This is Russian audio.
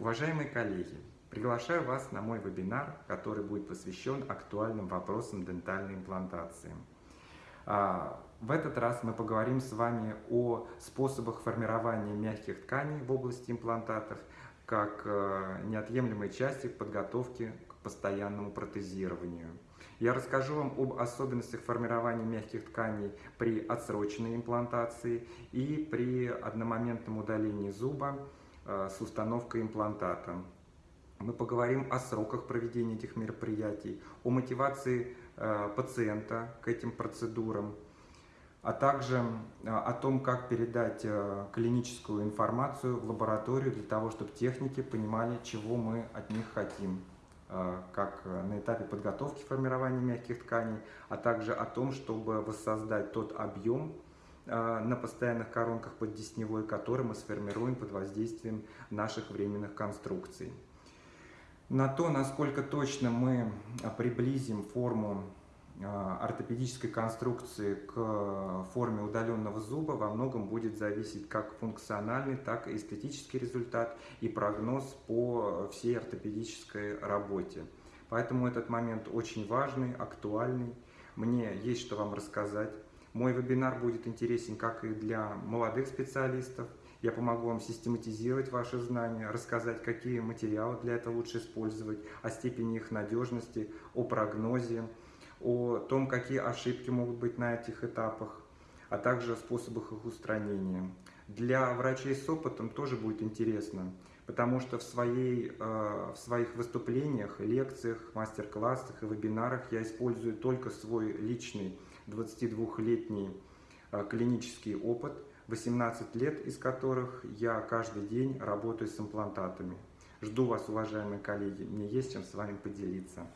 Уважаемые коллеги, приглашаю вас на мой вебинар, который будет посвящен актуальным вопросам дентальной имплантации. А, в этот раз мы поговорим с вами о способах формирования мягких тканей в области имплантатов, как э, неотъемлемой части подготовки к постоянному протезированию. Я расскажу вам об особенностях формирования мягких тканей при отсроченной имплантации и при одномоментном удалении зуба с установкой имплантата. Мы поговорим о сроках проведения этих мероприятий, о мотивации э, пациента к этим процедурам, а также э, о том, как передать клиническую информацию в лабораторию для того, чтобы техники понимали, чего мы от них хотим. Э, как на этапе подготовки формирования мягких тканей, а также о том, чтобы воссоздать тот объем э, на постоянных коронках поддесневой, который мы сформируем под воздействием наших временных конструкций. На то, насколько точно мы приблизим форму Э, ортопедической конструкции к форме удаленного зуба во многом будет зависеть как функциональный, так и эстетический результат и прогноз по всей ортопедической работе. Поэтому этот момент очень важный, актуальный. Мне есть что вам рассказать. Мой вебинар будет интересен как и для молодых специалистов. Я помогу вам систематизировать ваши знания, рассказать, какие материалы для этого лучше использовать, о степени их надежности, о прогнозе, о том, какие ошибки могут быть на этих этапах, а также о способах их устранения. Для врачей с опытом тоже будет интересно, потому что в, своей, э, в своих выступлениях, лекциях, мастер-классах и вебинарах я использую только свой личный 22-летний э, клинический опыт, 18 лет из которых я каждый день работаю с имплантатами. Жду вас, уважаемые коллеги, мне есть чем с вами поделиться.